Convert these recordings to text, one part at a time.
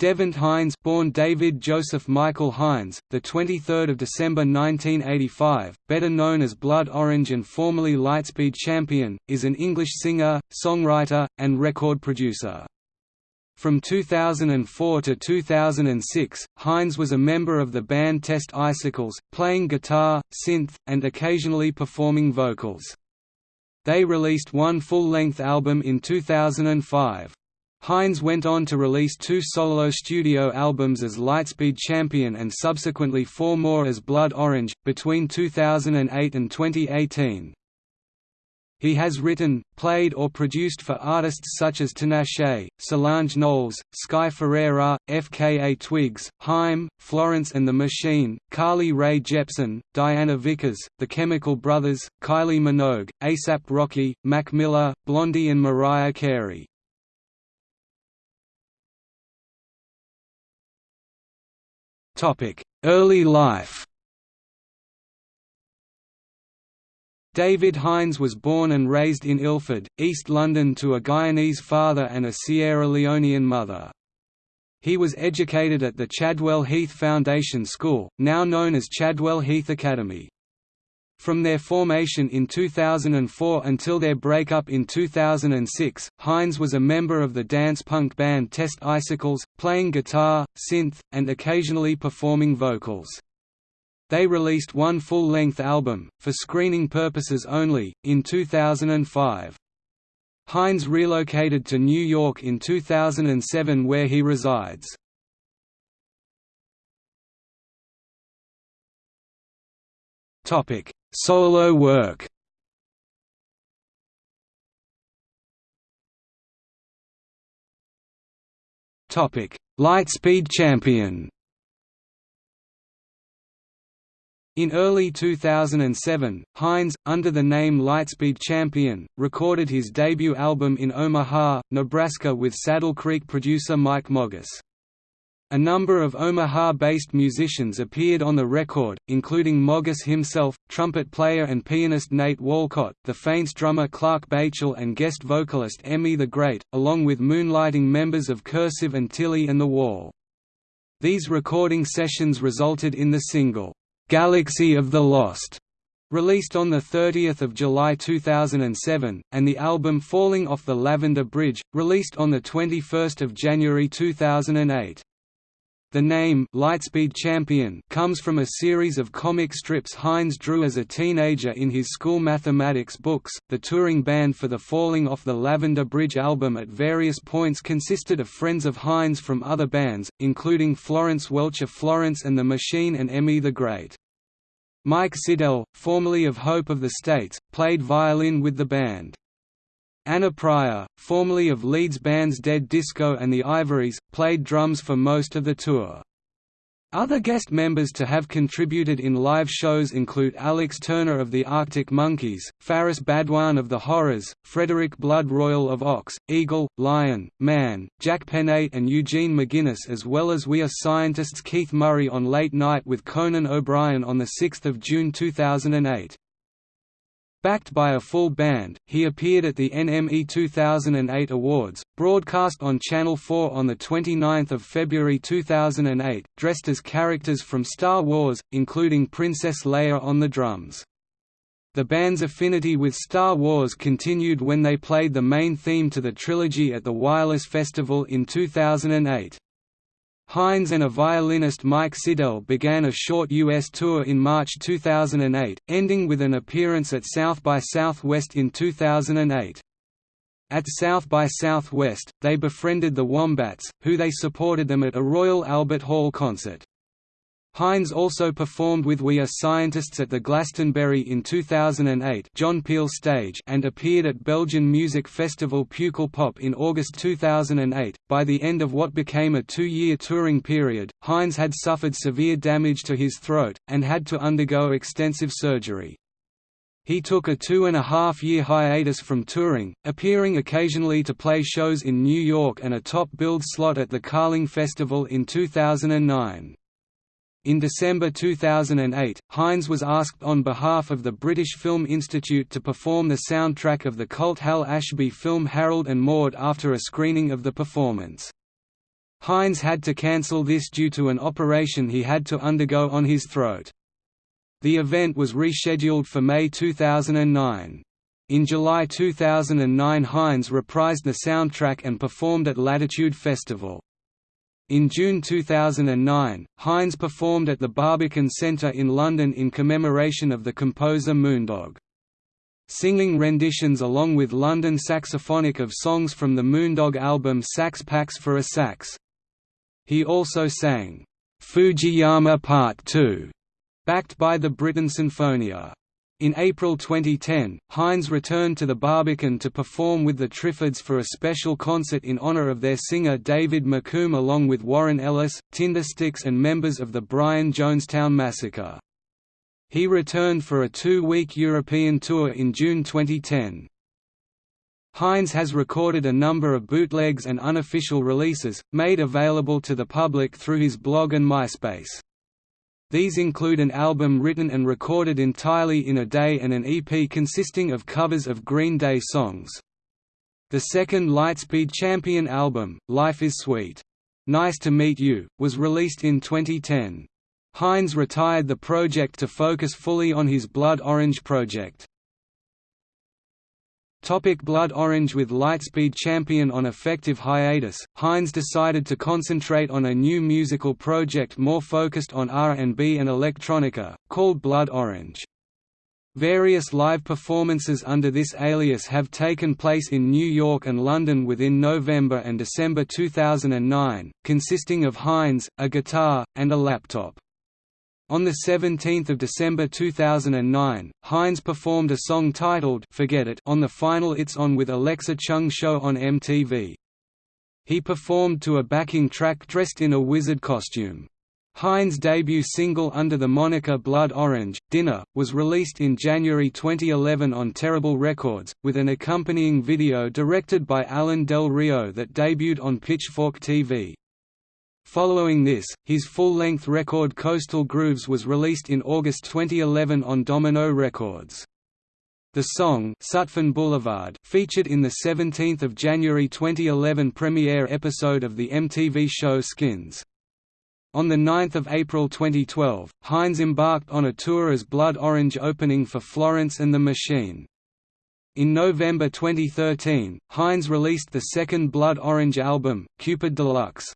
Devant Hynes, born David Joseph Michael Hynes, the 23rd of December 1985, better known as Blood Orange and formerly Lightspeed Champion, is an English singer, songwriter, and record producer. From 2004 to 2006, Hynes was a member of the band Test Icicles, playing guitar, synth, and occasionally performing vocals. They released one full-length album in 2005. Hynes went on to release two solo studio albums as Lightspeed Champion and subsequently four more as Blood Orange, between 2008 and 2018. He has written, played or produced for artists such as Tinashe, Solange Knowles, Sky Ferreira, FKA Twigs, Haim, Florence and the Machine, Carly Rae Jepsen, Diana Vickers, The Chemical Brothers, Kylie Minogue, ASAP Rocky, Mac Miller, Blondie and Mariah Carey. Early life David Hynes was born and raised in Ilford, East London to a Guyanese father and a Sierra Leonean mother. He was educated at the Chadwell Heath Foundation School, now known as Chadwell Heath Academy. From their formation in 2004 until their breakup in 2006, Hynes was a member of the dance punk band Test Icicles, playing guitar, synth, and occasionally performing vocals. They released one full-length album, for screening purposes only, in 2005. Hynes relocated to New York in 2007 where he resides. Topic: Solo work Topic: Lightspeed champion In early 2007, Hynes, under the name Lightspeed Champion, recorded his debut album in Omaha, Nebraska with Saddle Creek producer Mike Mogis. A number of Omaha-based musicians appeared on the record, including Mogis himself, trumpet player and pianist Nate Walcott, the Faint's drummer Clark Baechle and guest vocalist Emmy the Great, along with moonlighting members of Cursive and Tilly and The Wall. These recording sessions resulted in the single, "'Galaxy of the Lost' released on 30 July 2007, and the album Falling Off the Lavender Bridge, released on 21 January 2008. The name Lightspeed Champion comes from a series of comic strips Hynes drew as a teenager in his school mathematics books. The touring band for the Falling Off the Lavender Bridge album at various points consisted of friends of Hynes from other bands, including Florence Welch of Florence and the Machine and Emmy the Great. Mike Siddell, formerly of Hope of the States, played violin with the band. Anna Pryor, formerly of Leeds bands Dead Disco and the Ivories, played drums for most of the tour. Other guest members to have contributed in live shows include Alex Turner of the Arctic Monkeys, Faris Badwan of The Horrors, Frederick Blood-Royale of Ox, Eagle, Lion, Man, Jack Peñate and Eugene McGuinness as well as We Are Scientists Keith Murray on Late Night with Conan O'Brien on 6 June 2008. Backed by a full band, he appeared at the NME 2008 Awards, broadcast on Channel 4 on 29 February 2008, dressed as characters from Star Wars, including Princess Leia on the drums. The band's affinity with Star Wars continued when they played the main theme to the trilogy at the Wireless Festival in 2008. Hynes and a violinist Mike Siddell began a short U.S. tour in March 2008, ending with an appearance at South by Southwest in 2008. At South by Southwest, they befriended the Wombats, who they supported them at a Royal Albert Hall concert. Hynes also performed with We Are Scientists at the Glastonbury in 2008 John Peel stage and appeared at Belgian music festival Pukkelpop in August 2008. By the end of what became a two-year touring period, Hynes had suffered severe damage to his throat, and had to undergo extensive surgery. He took a two-and-a-half-year hiatus from touring, appearing occasionally to play shows in New York and a top-billed slot at the Carling Festival in 2009. In December 2008, Hynes was asked on behalf of the British Film Institute to perform the soundtrack of the cult Hal Ashby film Harold and Maude after a screening of the performance. Hynes had to cancel this due to an operation he had to undergo on his throat. The event was rescheduled for May 2009. In July 2009 Hynes reprised the soundtrack and performed at Latitude Festival. In June 2009, Hynes performed at the Barbican Centre in London in commemoration of the composer Moondog singing renditions along with London Saxophonic of songs from the Moondog album Sax Pax for a Sax. He also sang, "'Fujiyama Part 2", backed by the Britten Sinfonia. In April 2010, Hynes returned to the Barbican to perform with the Triffids for a special concert in honor of their singer David McComb along with Warren Ellis, Tindersticks and members of the Brian Jonestown Massacre. He returned for a two-week European tour in June 2010. Hynes has recorded a number of bootlegs and unofficial releases, made available to the public through his blog and MySpace. These include an album written and recorded entirely in a day and an EP consisting of covers of Green Day songs. The second Lightspeed Champion album, Life is Sweet. Nice to Meet You, was released in 2010. Hynes retired the project to focus fully on his Blood Orange project. Topic Blood Orange With Lightspeed Champion on effective hiatus, Hynes decided to concentrate on a new musical project more focused on R&B and electronica, called Blood Orange. Various live performances under this alias have taken place in New York and London within November and December 2009, consisting of Hynes, a guitar, and a laptop. On 17 December 2009, Hynes performed a song titled Forget It on the final It's On with Alexa Chung show on MTV. He performed to a backing track dressed in a wizard costume. Hynes' debut single under the moniker Blood Orange, Dinner, was released in January 2011 on Terrible Records, with an accompanying video directed by Alan Del Rio that debuted on Pitchfork TV. Following this, his full-length record Coastal Grooves was released in August 2011 on Domino Records. The song Sutphin Boulevard featured in the 17th of January 2011 premiere episode of the MTV show Skins. On 9 April 2012, Hynes embarked on a tour as Blood Orange opening for Florence and the Machine. In November 2013, Hynes released the second Blood Orange album, Cupid Deluxe.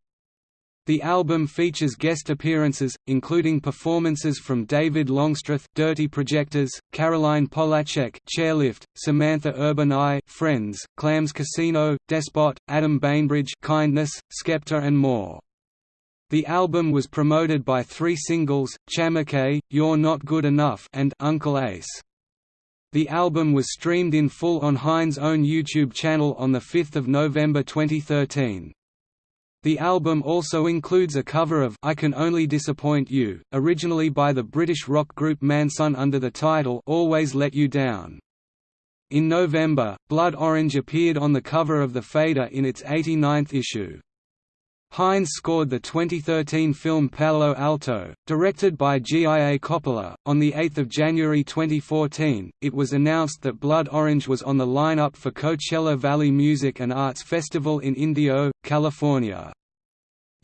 The album features guest appearances, including performances from David Longstreth Dirty Projectors, Caroline Polachek Chairlift, Samantha Urbani Friends, Clams Casino, Despot, Adam Bainbridge Kindness, Skepta and more. The album was promoted by three singles, Chamakay, You're Not Good Enough and Uncle Ace. The album was streamed in full on Hynes' own YouTube channel on 5 November 2013. The album also includes a cover of I Can Only Disappoint You, originally by the British rock group Mansun under the title Always Let You Down. In November, Blood Orange appeared on the cover of the Fader in its 89th issue. Hynes scored the 2013 film Palo Alto, directed by G.I.A. Coppola. On 8 January 2014, it was announced that Blood Orange was on the lineup for Coachella Valley Music and Arts Festival in Indio, California.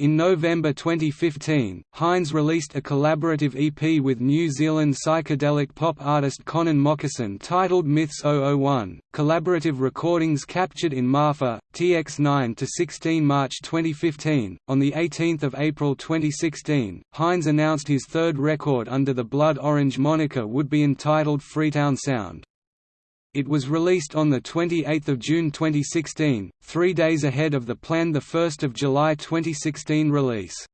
In November 2015, Hynes released a collaborative EP with New Zealand psychedelic pop artist Conan Mockasin titled Myths 001. Collaborative recordings captured in Marfa, TX9 to 16 March 2015. On the 18th of April 2016, Hynes announced his third record under the Blood Orange moniker would be entitled Freetown Sound. It was released on 28 June 2016, three days ahead of the planned 1 July 2016 release.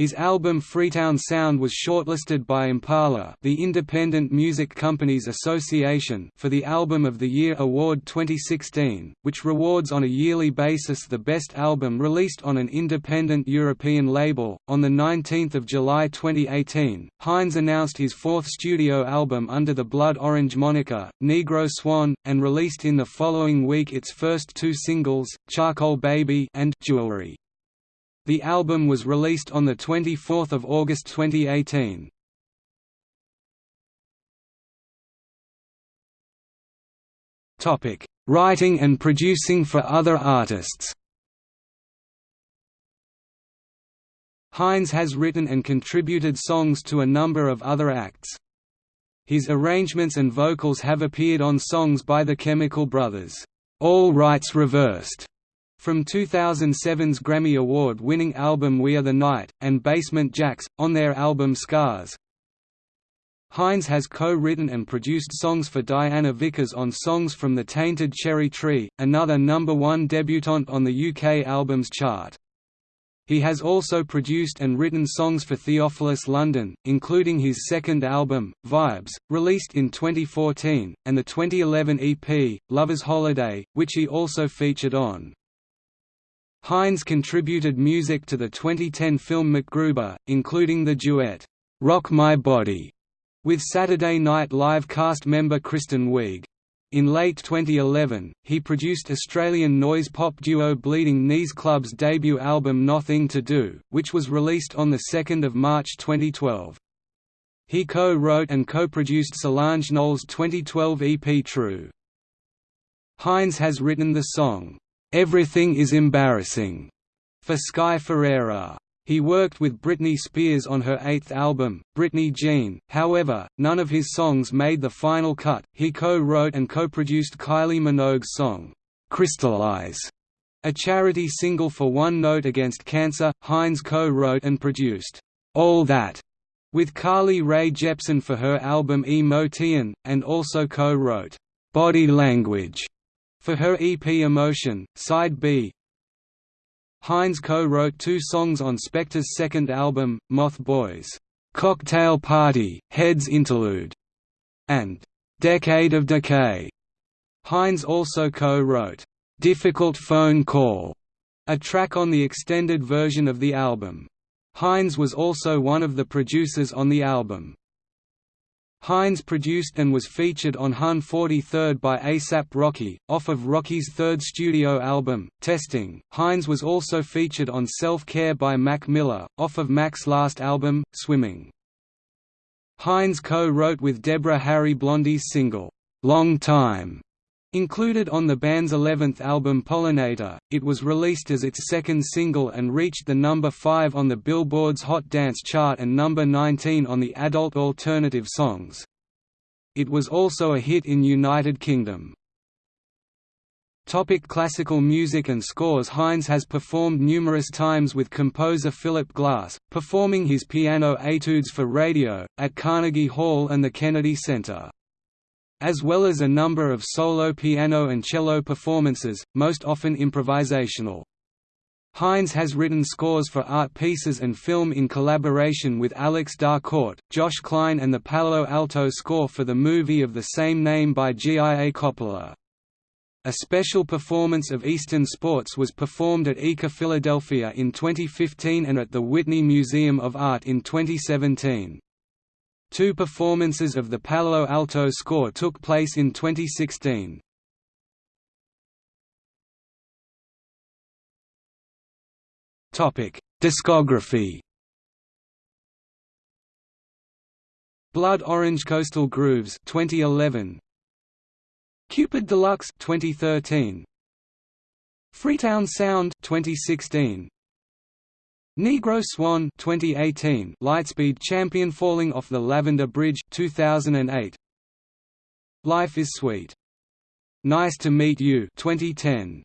His album Freetown Sound was shortlisted by Impala the Independent Music Companies Association for the Album of the Year Award 2016, which rewards on a yearly basis the best album released on an independent European label. On 19 July 2018, Hynes announced his fourth studio album under the Blood Orange moniker, Negro Swan, and released in the following week its first two singles, Charcoal Baby and Jewelry. The album was released on 24 August 2018. Writing and producing for other artists Hynes has written and contributed songs to a number of other acts. His arrangements and vocals have appeared on songs by the Chemical Brothers, All Rights Reversed, from 2007's Grammy Award-winning album We Are the Night, and Basement Jaxx, on their album Scars. Hynes has co-written and produced songs for Diana Vickers on songs from The Tainted Cherry Tree, another number one debutante on the UK Albums Chart. He has also produced and written songs for Theophilus London, including his second album, Vibes, released in 2014, and the 2011 EP, Lover's Holiday, which he also featured on. Hynes contributed music to the 2010 film MacGruber, including the duet, "'Rock My Body' with Saturday Night Live cast member Kristen Wiig. In late 2011, he produced Australian noise pop duo Bleeding Knees Club's debut album Nothing to Do, which was released on 2 March 2012. He co-wrote and co-produced Solange Knowles' 2012 EP True. Hynes has written the song, Everything is Embarrassing for Sky Ferreira. He worked with Britney Spears on her eighth album, Britney Jean, however, none of his songs made the final cut. He co wrote and co produced Kylie Minogue's song, Crystallize, a charity single for One Note Against Cancer. Hynes co wrote and produced All That with Carly Rae Jepsen for her album Emotion, and also co wrote Body Language for her EP Emotion, Side B. Hynes co-wrote two songs on Spector's second album, Moth Boys, "'Cocktail Party, Heads Interlude' and "'Decade of Decay'. Hynes also co-wrote, "'Difficult Phone Call' a track on the extended version of the album. Hynes was also one of the producers on the album. Hynes produced and was featured on Hun 43rd by ASAP Rocky, off of Rocky's third studio album, Testing. Hynes was also featured on Self Care by Mac Miller, off of Mac's last album, Swimming. Hynes co-wrote with Deborah Harry Blondie's single, Long Time, Included on the band's 11th album Pollinator, it was released as its second single and reached the number 5 on the Billboard's Hot Dance chart and number 19 on the Adult Alternative Songs. It was also a hit in United Kingdom. Topic classical music and scores Hynes has performed numerous times with composer Philip Glass, performing his piano etudes for radio, at Carnegie Hall and the Kennedy Center as well as a number of solo piano and cello performances, most often improvisational. Hynes has written scores for art pieces and film in collaboration with Alex Da Corte, Josh Klein and the Palo Alto score for the movie of the same name by G.I.A. Coppola. A special performance of Eastern Sports was performed at ICA Philadelphia in 2015 and at the Whitney Museum of Art in 2017. Two performances of the Palo Alto score took place in 2016. Topic: Discography. Blood Orange Coastal Grooves 2011. Cupid Deluxe 2013. Freetown Sound 2016. Negro Swan 2018 Lightspeed champion falling off the Lavender Bridge 2008 Life is Sweet. Nice to Meet You. 2010